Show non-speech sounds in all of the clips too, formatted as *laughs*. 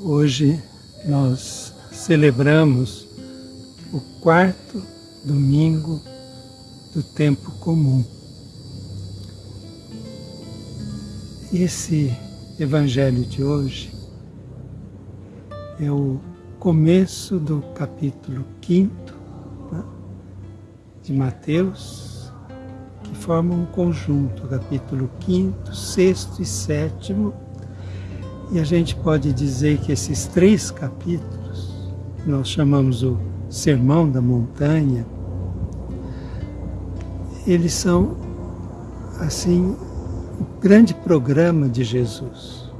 Hoje nós celebramos o quarto domingo do tempo comum. Esse evangelho de hoje é o começo do capítulo 5 né, de Mateus, que formam um conjunto, capítulo 5, 6 e 7 e a gente pode dizer que esses três capítulos, nós chamamos o Sermão da Montanha, eles são, assim, o grande programa de Jesus.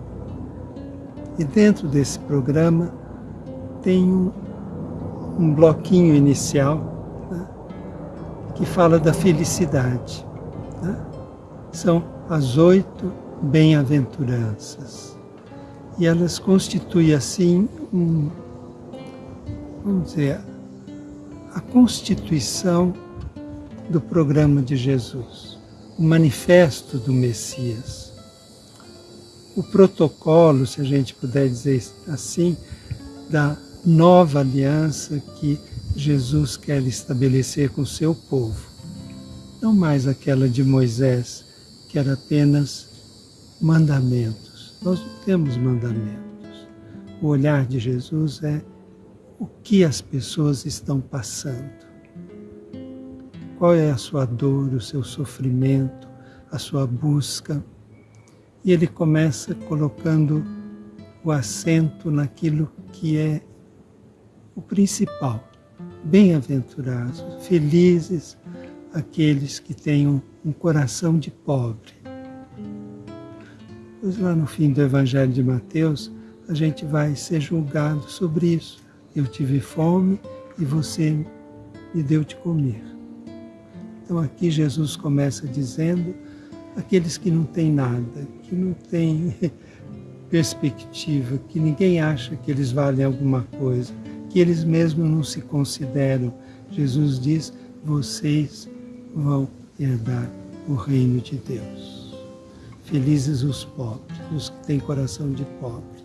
E dentro desse programa tem um, um bloquinho inicial né, que fala da felicidade. Né? São as oito bem-aventuranças e elas constituem assim um, vamos dizer, a constituição do programa de Jesus, o manifesto do Messias, o protocolo, se a gente puder dizer assim, da nova aliança que Jesus quer estabelecer com o seu povo. Não mais aquela de Moisés, que era apenas mandamento nós não temos mandamentos. O olhar de Jesus é o que as pessoas estão passando. Qual é a sua dor, o seu sofrimento, a sua busca. E ele começa colocando o acento naquilo que é o principal. Bem-aventurados, felizes aqueles que têm um coração de pobre Pois lá no fim do Evangelho de Mateus, a gente vai ser julgado sobre isso. Eu tive fome e você me deu de comer. Então aqui Jesus começa dizendo aqueles que não têm nada, que não têm *laughs* perspectiva, que ninguém acha que eles valem alguma coisa, que eles mesmos não se consideram. Jesus diz: vocês vão herdar o reino de Deus. Felizes os pobres, os que têm coração de pobre.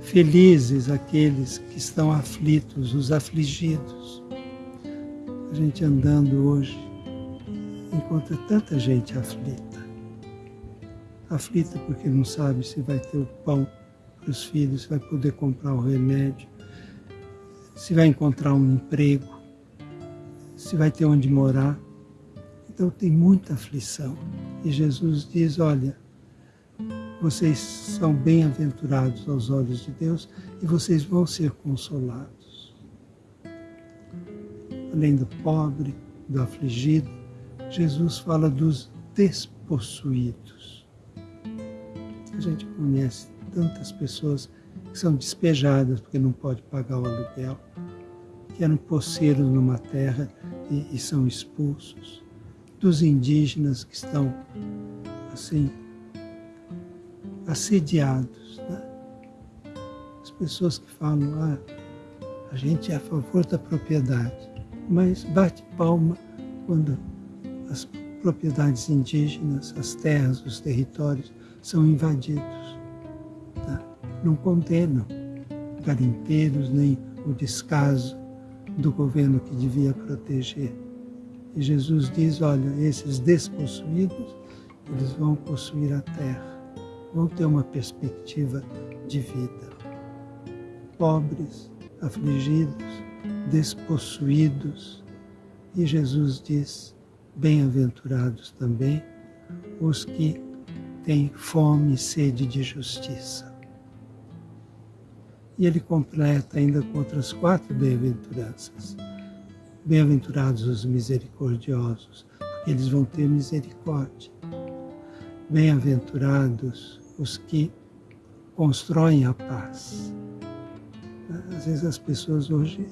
Felizes aqueles que estão aflitos, os afligidos. A gente andando hoje encontra tanta gente aflita. Aflita porque não sabe se vai ter o pão para os filhos, se vai poder comprar o remédio, se vai encontrar um emprego, se vai ter onde morar. Então tem muita aflição. E Jesus diz: Olha, vocês são bem-aventurados aos olhos de Deus e vocês vão ser consolados. Além do pobre, do afligido, Jesus fala dos despossuídos. A gente conhece tantas pessoas que são despejadas porque não pode pagar o aluguel, que eram poceiros numa terra e, e são expulsos dos indígenas que estão assim assediados. Né? As pessoas que falam, ah, a gente é a favor da propriedade, mas bate palma quando as propriedades indígenas, as terras, os territórios são invadidos. Tá? Não condenam garimpeiros nem o descaso do governo que devia proteger. E Jesus diz, olha, esses despossuídos, eles vão possuir a terra, vão ter uma perspectiva de vida. Pobres, afligidos, despossuídos. E Jesus diz, bem-aventurados também os que têm fome e sede de justiça. E ele completa ainda com outras quatro bem-aventuranças. Bem-aventurados os misericordiosos, porque eles vão ter misericórdia. Bem-aventurados os que constroem a paz. Às vezes as pessoas hoje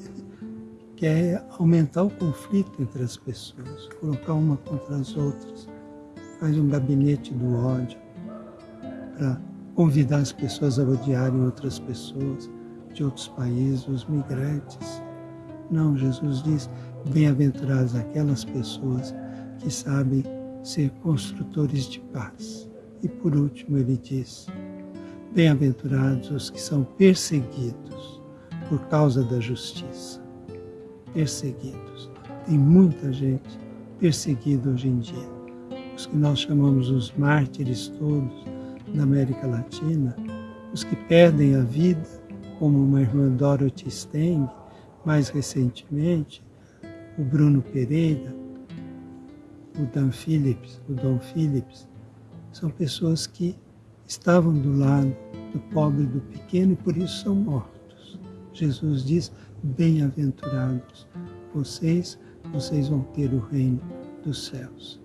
que é aumentar o conflito entre as pessoas, colocar uma contra as outras, faz um gabinete do ódio para convidar as pessoas a odiarem outras pessoas de outros países, os migrantes. Não, Jesus diz, bem-aventuradas aquelas pessoas que sabem ser construtores de paz. E por último ele diz, bem-aventurados os que são perseguidos por causa da justiça. Perseguidos. Tem muita gente perseguida hoje em dia. Os que nós chamamos os mártires todos na América Latina, os que perdem a vida, como uma irmã Dorothy Steng, mais recentemente, o Bruno Pereira, o Dan Phillips, o Dom Phillips, são pessoas que estavam do lado do pobre e do pequeno e por isso são mortos. Jesus diz: Bem-aventurados vocês, vocês vão ter o reino dos céus.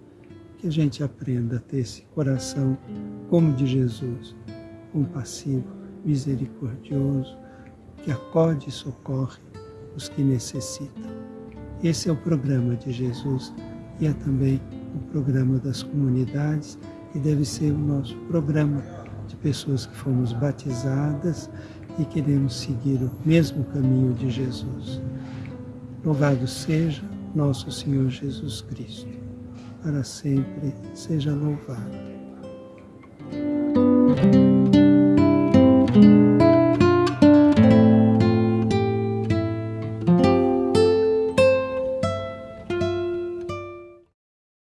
Que a gente aprenda a ter esse coração como de Jesus, compassivo, misericordioso, que acode e socorre os que necessitam. Esse é o programa de Jesus e é também o programa das comunidades e deve ser o nosso programa de pessoas que fomos batizadas e queremos seguir o mesmo caminho de Jesus. Louvado seja nosso Senhor Jesus Cristo. Para sempre seja louvado.